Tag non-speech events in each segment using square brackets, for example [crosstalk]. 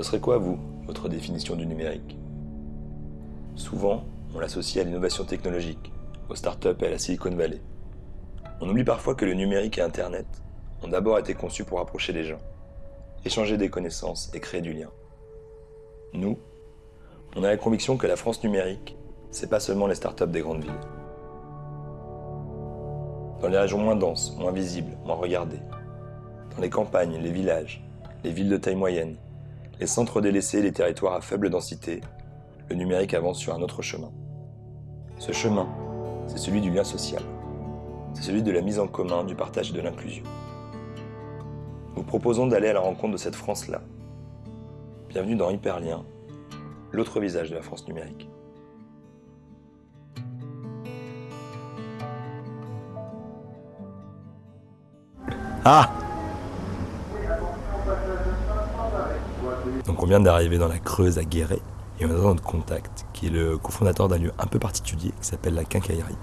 Ce serait quoi, vous, votre définition du numérique? Souvent, on l'associe à l'innovation technologique, aux startups et à la Silicon Valley. On oublie parfois que le numérique et Internet ont d'abord été conçus pour rapprocher les gens, échanger des connaissances et créer du lien. Nous, on a la conviction que la France numérique, c'est pas seulement les startups des grandes villes. Dans les régions moins denses, moins visibles, moins regardées, dans les campagnes, les villages, les villes de taille moyenne, les centres délaissés et les territoires à faible densité, le numérique avance sur un autre chemin. Ce chemin, c'est celui du lien social. C'est celui de la mise en commun, du partage et de l'inclusion. Nous proposons d'aller à la rencontre de cette France-là. Bienvenue dans Hyperlien, l'autre visage de la France numérique. Ah Donc on vient d'arriver dans la Creuse à Guéret et on a notre contact qui est le cofondateur d'un lieu un peu particulier qui s'appelle la Quincaillerie.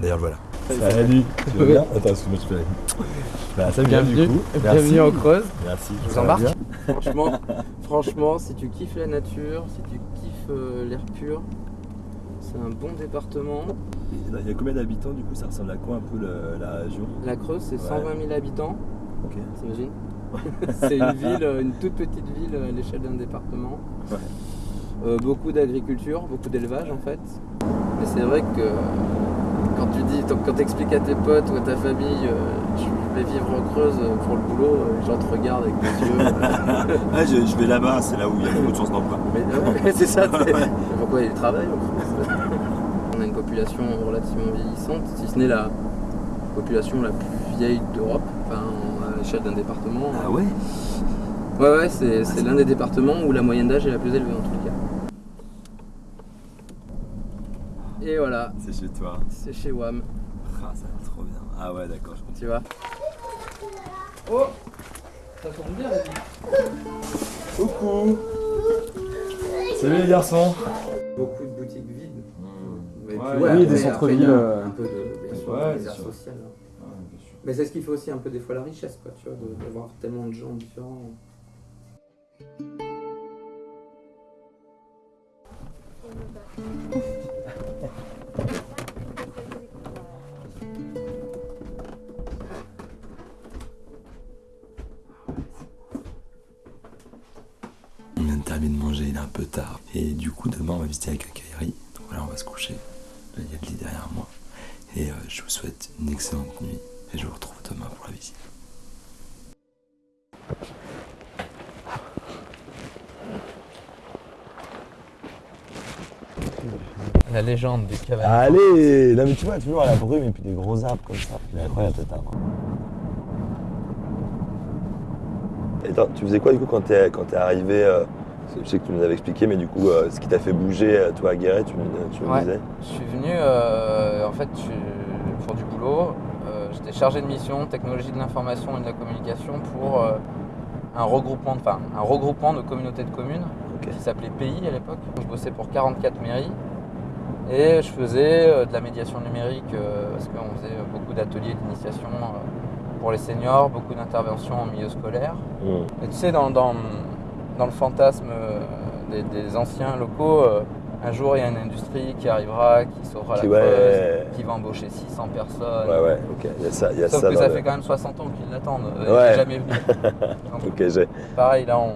D'ailleurs voilà. Salut, tu vas bien? Attends, excuse-moi, je peux bah, salut, Bienvenue, du coup. bienvenue en Creuse. Merci. Je vous ça embarque. bien? Franchement, franchement, si tu kiffes la nature, si tu kiffes euh, l'air pur, c'est un bon département. Il y a combien d'habitants du coup? Ça ressemble à quoi un peu le- la région? La Creuse, c'est Ouais. 120 000 habitants, Ok. t'imagines? [laughs] C'est une ville, euh, une toute petite ville à l'échelle d'un département. Ouais. Euh, beaucoup d'agriculture, beaucoup d'élevage en fait. Mais c'est vrai que quand tu dis, quand tu expliques à tes potes ou à ta famille, euh, je vais vivre en Creuse pour le boulot, euh, les gens te regardent avec des yeux. euh, [laughs] je, je vais là-bas, c'est là où il y a beaucoup de chances d'emploi. Mais euh, [laughs] c'est ça, pourquoi il travaille en France On a une population relativement vieillissante, si ce n'est la population la plus vieille d'Europe, enfin l'échelle d'un département. Ah ouais Ouais, ouais, c'est c'est l'un des départements où la moyenne d'âge est la plus élevée en tous les cas. Et voilà, C'est chez toi. c'est chez WAM, Ah, ça va trop bien. Ah ouais, d'accord, je comprends. tu vois. Oh Ça tourne bien vie. Coucou Salut les garçons Beaucoup de boutiques vides. Mais Ouais, puis, oui, après- des centres-villes, euh, Un peu de bien sûr, Ouais, Mais c'est ce qui fait aussi un peu des fois la richesse, quoi, tu vois, de- d'avoir tellement de gens différents. On vient de terminer de manger, il est un peu tard. Et du coup, demain, on va visiter la quincaillerie. Donc voilà, on va se coucher. Là, il y a le lit derrière moi. Et euh, je vous souhaite une excellente nuit. Et je vous retrouve demain pour la visite. La légende des cabanes. Allez Non mais tu vois, toujours à la brume et puis des gros arbres comme ça. Il est incroyable cet arbre. Et attends, tu faisais quoi du coup quand t'es quand t'es arrivé euh, Je sais que tu nous avais expliqué, mais du coup, euh, ce qui t'a fait bouger, euh, toi, à Guéret, tu, me- tu me Ouais. disais? Je suis venu, euh, en fait, je pour du boulot. Euh, J'étais chargé de mission technologie de l'information et de la communication pour euh, un regroupement, enfin, un regroupement de communautés de communes qui s'appelait Pays à l'époque. Je bossais pour 44 mairies et je faisais euh, de la médiation numérique parce qu'on faisait beaucoup d'ateliers d'initiation pour les seniors, beaucoup d'interventions en milieu scolaire. Mmh. Et tu sais, dans, dans, dans le fantasme des, des anciens locaux, un jour il y a une industrie qui arrivera, qui sauvera Qui- la ouais. Creuse, qui va embaucher 600 personnes. Ouais, ouais, ok. Il y a ça, il y a Sauf ça que ça le- fait quand même 60 ans qu'ils l'attendent. euh, Ouais. jamais venu. [laughs] Donc, Ok, j'ai. pareil, là, on,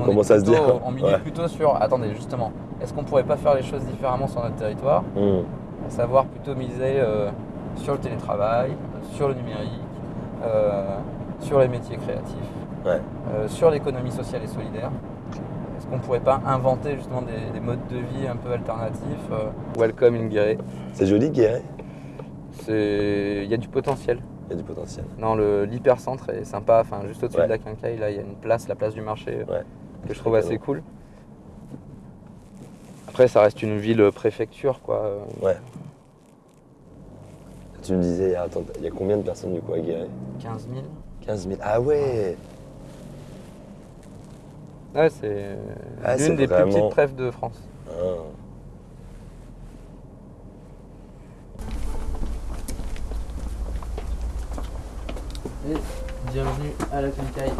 On commence à se plutôt- dire, On milite ouais. plutôt sur. Attendez, justement, est-ce qu'on pourrait pas faire les choses différemment sur notre territoire? Mmh. À savoir plutôt miser euh, sur le télétravail, sur le numérique, euh, sur les métiers créatifs, Ouais. euh, sur l'économie sociale et solidaire. Est-ce qu'on pourrait pas inventer justement des, des modes de vie un peu alternatifs euh, Welcome in Guéret. C'est joli, Guéret C'est- Il y a du potentiel. Il y a du potentiel. Non, le- l'hypercentre est sympa. Enfin, juste au-dessus Ouais. de la quincaille, là, il y a une place, la place du marché, euh, Ouais. que je trouve assez cool. Après, ça reste une ville préfecture, quoi. euh, Ouais. Tu me disais, attends, il y a combien de personnes du coup à Guéret? 15 000. 15 000. Ah ouais Ouais, c'est Ah, c'est l'une des vraiment- plus petites trèfles de France. Ah. Et bienvenue à la quincaille.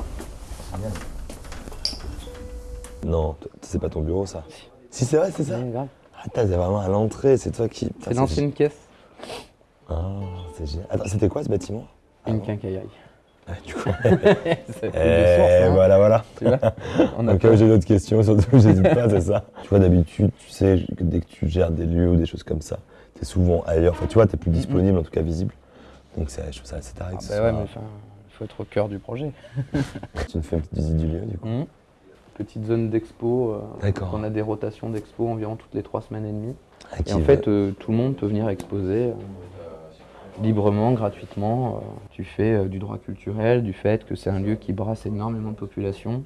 Non, c'est pas ton bureau ça. Si c'est vrai, c'est ça. Ouais, grave. Ah, t'as- c'est vraiment à l'entrée, c'est toi qui. C'est l'ancienne caisse. Ah, c'est génial. Attends, c'était quoi ce bâtiment? Une Ah, quincaillerie. Ouais, du coup. [laughs] Source, hein, voilà, voilà. tu vois. On a En cas où j'ai d'autres questions, surtout, [laughs] j'hésite pas, c'est ça. Tu vois, d'habitude, tu sais, que dès que tu gères des lieux ou des choses comme ça, t'es souvent ailleurs. Enfin, tu vois, t'es plus disponible, en tout cas visible. Donc, c'est- je trouve ça assez taré Ah bah ouais, mais enfin, il faut être au cœur du projet. [laughs] Tu nous fais une petite visite du lieu, du coup. Mhm. Petite zone d'expo. euh, D'accord. On a des rotations d'expo environ toutes les trois semaines et demie. Ah, Et en fait, euh, tout le monde peut venir exposer euh, librement, gratuitement. euh, tu fais euh, du droit culturel, du fait que c'est un lieu qui brasse énormément de populations.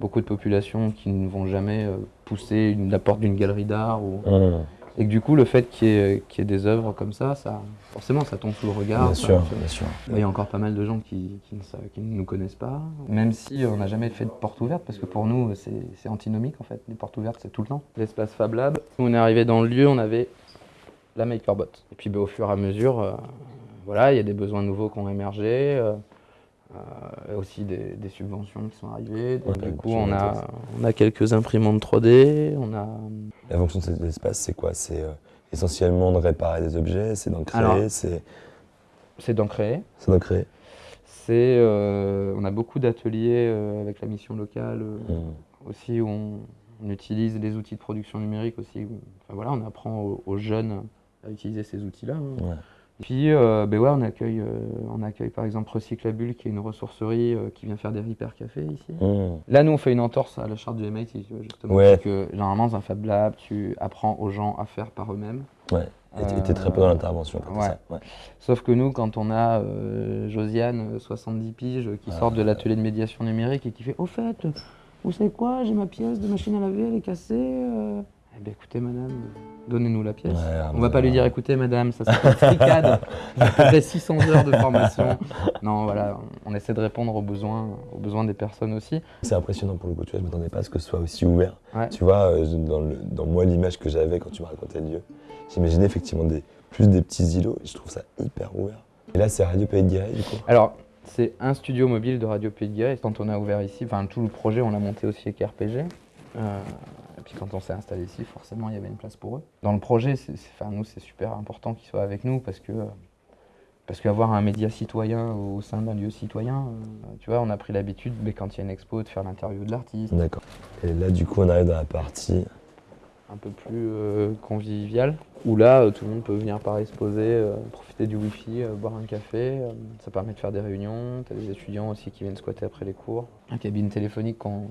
Beaucoup de populations qui ne vont jamais euh, pousser une- la porte d'une galerie d'art. Ou... Hum, Et que du coup, le fait qu'il y, ait qu'il y ait des œuvres comme ça, ça, forcément, ça tombe sous le regard. bien ça- sûr, bien sûr. il y a encore pas mal de gens qui, qui ne, savent- qui ne nous connaissent pas, même si on n'a jamais fait de porte ouverte, parce que pour nous, c'est antinomique en fait. Les portes ouvertes, c'est tout le temps. L'espace Fab Lab. On est arrivé dans le lieu, on avait la MakerBot. Et puis bah, au fur et à mesure, euh, voilà, il y a des besoins nouveaux qui ont émergé, euh, euh, aussi des, des subventions qui sont arrivées. Donc, Ouais, du coup, on a, on a quelques imprimantes 3D, on a La fonction de cet espace, c'est quoi? C'est essentiellement de réparer des objets, c'est d'en créer, c'est c'est d'en créer. c'est d'en créer. C'est, on a beaucoup d'ateliers avec la mission locale. Hum. aussi où on, on utilise les outils de production numérique aussi. Enfin, voilà, on apprend aux, aux jeunes à utiliser ces outils-là. hein. Ouais. Puis euh, ben ouais, on, accueille, euh, on accueille par exemple Recyclabule qui est une ressourcerie euh, qui vient faire des repères café ici. Hum. Là, nous, on fait une entorse à la charte du MIT, tu vois, justement. Ouais. C'est que généralement, dans un Fab Lab, tu apprends aux gens à faire par eux-mêmes. Ouais. Et t'es- très peu dans l'intervention. ouais. Sauf que nous, quand on a Josiane, euh, 70 piges, qui Ah, sort de l'atelier de médiation numérique et qui fait Au fait, vous savez quoi, j'ai ma pièce de machine à laver, elle est cassée. Eh bien, écoutez, madame, donnez-nous la pièce. Ouais, on va pas lui dire Écoutez, madame, ça c'est une tricade. Faudrait 600 heures de formation. Non, voilà, on essaie de répondre aux besoins, aux besoins des personnes aussi. C'est impressionnant pour le coup, tu vois, je m'attendais pas à ce que ce soit aussi ouvert. Ouais. Tu vois, euh, dans, le- dans moi, l'image que j'avais quand tu me racontais le lieu, j'imaginais effectivement des, plus des petits îlots, et je trouve ça hyper ouvert. Et là, c'est Radio Pays de Guéret, du coup. Alors, c'est un studio mobile de Radio Pays de Guéret. Quand on a ouvert ici, enfin tout le projet, on l'a monté aussi avec RPG. Euh, puis quand on s'est installé ici, forcément, il y avait une place pour eux. Dans le projet, c'est, enfin, nous, c'est super important qu'ils soient avec nous parce que parce qu'avoir un média citoyen au sein d'un lieu citoyen, euh, tu vois, on a pris l'habitude, mais quand il y a une expo, de faire l'interview de l'artiste, D'accord. Et là, du coup, on arrive dans la partie. un peu plus euh, convivial, où là, euh, tout le monde peut venir par exposer, euh, profiter du wifi, boire un café. ça permet de faire des réunions. Tu as des étudiants aussi qui viennent squatter après les cours. Un cabine téléphonique qu'on-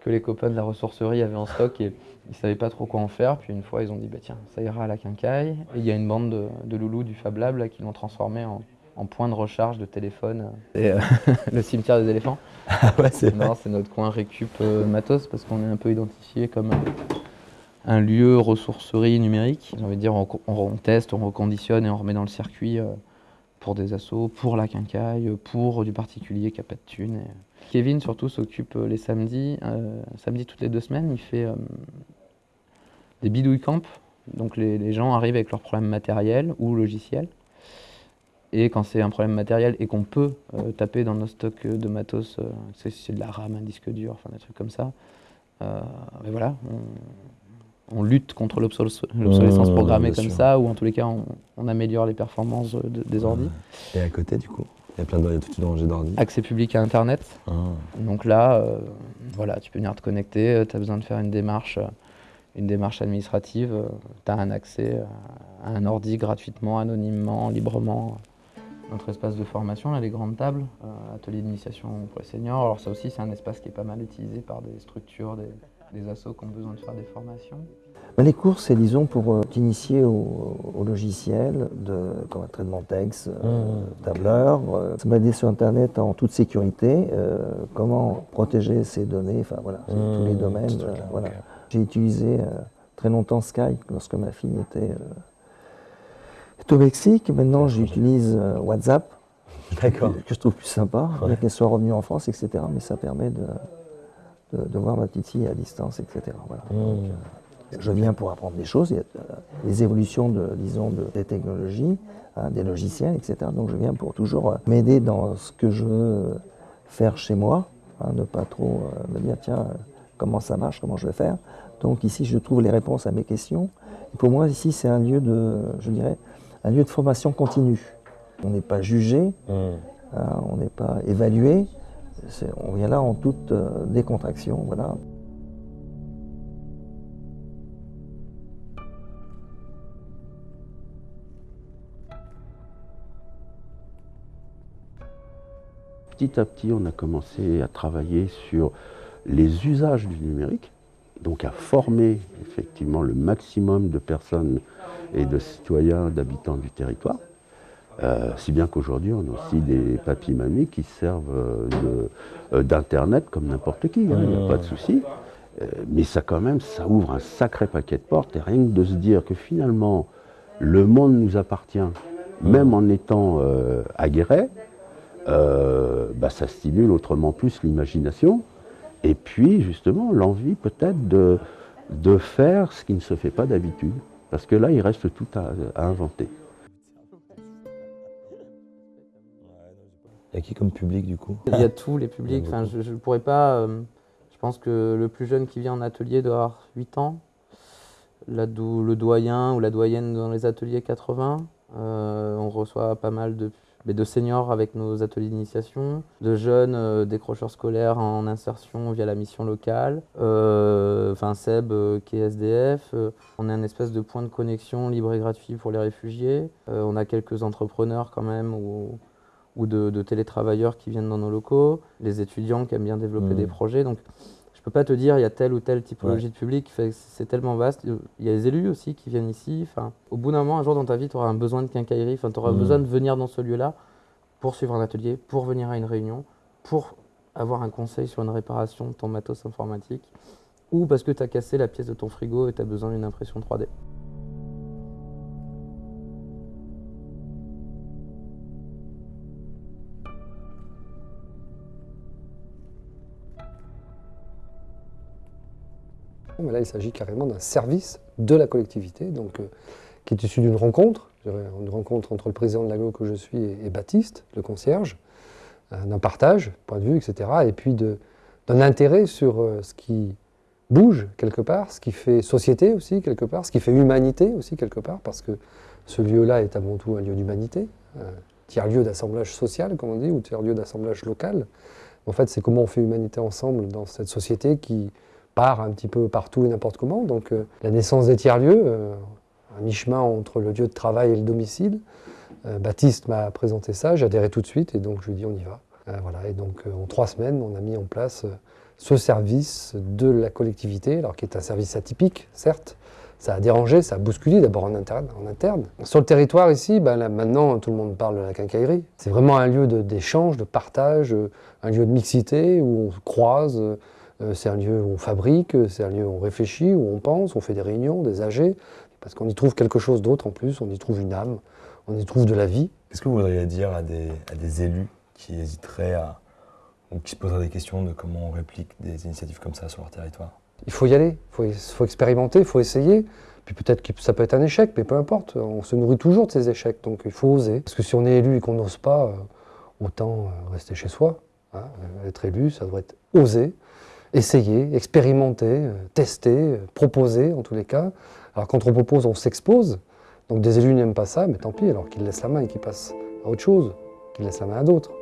que les copains de la ressourcerie avaient en stock et ils savaient pas trop quoi en faire. Puis une fois, ils ont dit, bah tiens, ça ira à la quincaille. Et il y a une bande de, de loulous du Fab Lab là, qui l'ont transformé en, en point de recharge de téléphone. Et, euh, [laughs] le cimetière des éléphants. [laughs] Ah ouais, c'est. Non, c'est notre coin récup euh, matos parce qu'on est un peu identifié comme un, un lieu ressourcerie numérique. J'ai envie de dire, on, on- on teste, on reconditionne et on remet dans le circuit euh, pour des assos, pour la quincaille, pour du particulier qui n'a pas de thunes. Et- Kevin, surtout, s'occupe euh, les samedis. euh, samedi toutes les deux semaines, il fait euh, des bidouilles camp. Donc les, les gens arrivent avec leurs problèmes matériels ou logiciels. Et quand c'est un problème matériel et qu'on peut euh, taper dans nos stocks de matos, c'est de la RAM, un disque dur, enfin des trucs comme ça, mais voilà, on, on lutte contre l'obsoles- l'obsolescence programmée comme sûr. ça, ou en tous les cas, on, on améliore les performances de- des ordi. Et à côté, du coup, il y a plein de, il y a toute une rangée d'ordi. Accès public à Internet, Ah. donc là, euh, voilà, tu peux venir te connecter, tu as besoin de faire une démarche, euh, une démarche administrative, tu as un accès euh, à un ordi gratuitement, anonymement, librement. Notre espace de formation, là, les grandes tables, euh, atelier d'initiation pour les seniors. Alors ça aussi, c'est un espace qui est pas mal utilisé par des structures, des, des assos qui ont besoin de faire des formations. Ben, Les cours, c'est disons pour euh, t'initier au, au logiciel, de, comme un traitement texte, euh, Mmh, tableur, euh, se balader sur Internet en toute sécurité, euh, comment protéger ses données, enfin voilà, c'est Mmh, tous les ce domaines. euh, voilà. J'ai utilisé euh, très longtemps Skype lorsque ma fille était, euh, au Mexique. Maintenant, j'utilise euh, WhatsApp, que je trouve plus sympa, bien qu'elle soit revenue en France, etc. Mais ça permet de, de, de voir ma petite fille à distance, etc. Voilà. Donc, euh, je viens pour apprendre des choses, il y a euh, les évolutions de, disons, de, des technologies, hein, des logiciels, etc. Donc je viens pour toujours euh, m'aider dans ce que je veux faire chez moi, hein, ne pas trop me dire tiens, comment ça marche, comment je vais faire. Donc ici, je trouve les réponses à mes questions. Et pour moi, ici, c'est un lieu de, je dirais, un lieu de formation continue. On n'est pas jugé, hein, on n'est pas évalué. On vient là en toute euh, décontraction. Petit à petit, on a commencé à travailler sur les usages du numérique, donc à former effectivement le maximum de personnes et de citoyens, d'habitants du territoire. Euh, si bien qu'aujourd'hui, on a aussi des papis-mamies qui servent euh, d'Internet comme n'importe qui, hein, il n'y a pas de souci. Euh, mais ça quand même, ça ouvre un sacré paquet de portes. Et rien que de se dire que finalement, le monde nous appartient, même en étant aguerré, bah, ça stimule autrement plus l'imagination. Et puis, justement, l'envie peut-être de faire ce qui ne se fait pas d'habitude. Parce que là, il reste tout à inventer. Il y a qui comme public du coup Il y a tous les publics. Enfin, je ne pourrais pas. Euh, je pense que le plus jeune qui vient en atelier doit avoir 8 ans. le doyen ou la doyenne dans les ateliers 80. Euh, on reçoit pas mal de, de seniors avec nos ateliers d'initiation, de jeunes euh, décrocheurs scolaires en insertion via la mission locale, enfin Seb qui est SDF. on est un espèce de point de connexion libre et gratuit pour les réfugiés. on a quelques entrepreneurs quand même où, ou de, télétravailleurs qui viennent dans nos locaux, les étudiants qui aiment bien développer des mmh. projets. Donc, je ne peux pas te dire il y a telle ou telle typologie de public, c'est tellement vaste. Il y a les élus aussi qui viennent ici. Enfin, au bout d'un moment, un jour dans ta vie, tu auras un besoin de quincaillerie, enfin, tu auras mmh. besoin de venir dans ce lieu-là pour suivre un atelier, pour venir à une réunion, pour avoir un conseil sur une réparation de ton matos informatique, ou parce que tu as cassé la pièce de ton frigo et tu as besoin d'une impression 3D. Là, il s'agit carrément d'un service de la collectivité, donc, euh, qui est issu d'une rencontre, une rencontre entre le président de l'agglo que je suis et, Baptiste, le concierge, euh, d'un partage, point de vue, etc. Et puis d'un intérêt sur euh, ce qui bouge quelque part, ce qui fait société aussi quelque part, ce qui fait humanité aussi quelque part, parce que ce lieu-là est avant tout un lieu d'humanité, tiers-lieu d'assemblage social, comme on dit, ou tiers-lieu d'assemblage local. En fait, c'est comment on fait humanité ensemble dans cette société qui, part un petit peu partout et n'importe comment. Donc euh, la naissance des tiers-lieux, euh, un mi-chemin entre le lieu de travail et le domicile. Euh, Baptiste m'a présenté ça, adhéré tout de suite et donc je lui ai dit on y va. voilà, et donc en trois semaines, on a mis en place ce service de la collectivité, alors qui est un service atypique, certes. Ça a dérangé, ça a bousculé d'abord en interne, en interne. Sur le territoire ici, ben maintenant tout le monde parle de la quincaillerie. C'est vraiment un lieu d'échange, de, de, partage, un lieu de mixité où on croise, euh, c'est un lieu où on fabrique, c'est un lieu où on réfléchit, où on pense, on fait des réunions, des AG, parce qu'on y trouve quelque chose d'autre en plus, on y trouve une âme, on y trouve de la vie. Qu'est-ce que vous voudriez dire à des, à des élus qui hésiteraient à, ou qui se poseraient des questions de comment on réplique des initiatives comme ça sur leur territoire? Il faut y aller, il faut, faut, expérimenter, il faut essayer. Puis peut-être que ça peut être un échec, mais peu importe, on se nourrit toujours de ces échecs, donc il faut oser. Parce que si on est élu et qu'on n'ose pas, euh, autant euh, rester chez soi. Hein. Être élu, ça doit être oser essayer, expérimenter, euh, tester, euh, proposer en tous les cas. Alors quand on propose, on s'expose. Donc des élus n'aiment pas ça, mais tant pis, alors qu'ils laissent la main et qu'ils passent à autre chose, qu'ils laissent la main à d'autres.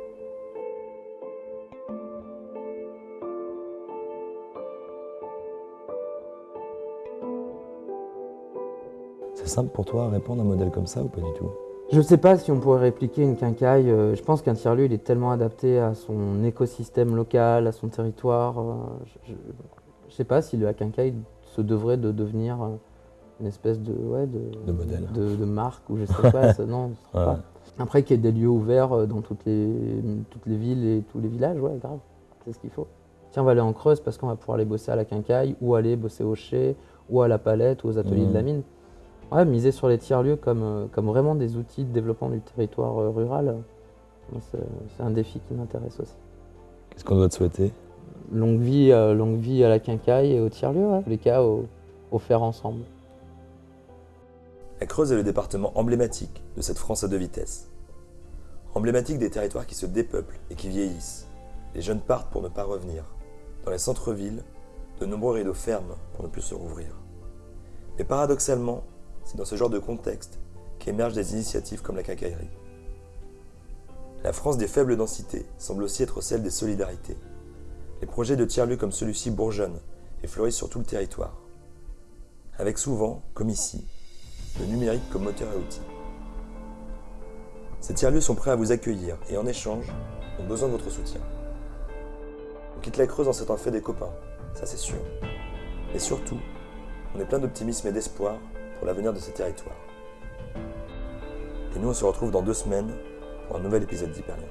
C'est simple pour toi à répondre à un modèle comme ça ou pas du tout? Je ne sais pas si on pourrait répliquer une quincaille. Euh, je pense qu'un tiers-lieu, il est tellement adapté à son écosystème local, à son territoire. Euh, je ne sais pas si la quincaille se devrait de devenir euh, une espèce de, ouais, de, modèle. De, marque ou je sais pas. non, pas. Après qu'il y ait des lieux ouverts dans toutes les, toutes les villes et tous les villages, ouais, grave. C'est ce qu'il faut. Tiens, on va aller en Creuse parce qu'on va pouvoir aller bosser à la quincaille ou aller bosser au chai ou à la palette ou aux ateliers de la mmh. mine. Ouais, miser sur les tiers-lieux comme, euh, comme vraiment des outils de développement du territoire euh, rural, euh, c'est un défi qui m'intéresse aussi. Qu'est-ce qu'on doit te souhaiter? Longue vie, longue vie à la quincaille et au tiers-lieu, ouais. les cas au, au faire ensemble. La Creuse est le département emblématique de cette France à deux vitesses. Emblématique des territoires qui se dépeuplent et qui vieillissent. Les jeunes partent pour ne pas revenir. Dans les centres-villes, de nombreux rideaux ferment pour ne plus se rouvrir. Mais paradoxalement, c'est dans ce genre de contexte qu'émergent des initiatives comme la cacaillerie. La France des faibles densités semble aussi être celle des solidarités. Les projets de tiers-lieux comme celui-ci bourgeonnent et fleurissent sur tout le territoire. Avec souvent, comme ici, le numérique comme moteur et outil. Ces tiers-lieux sont prêts à vous accueillir et en échange, ont besoin de votre soutien. On quitte la Creuse en s'étant fait des copains, ça c'est sûr. Et surtout, on est plein d'optimisme et d'espoir pour l'avenir de ces territoires. Et nous, on se retrouve dans deux semaines pour un nouvel épisode d'Hyperlien.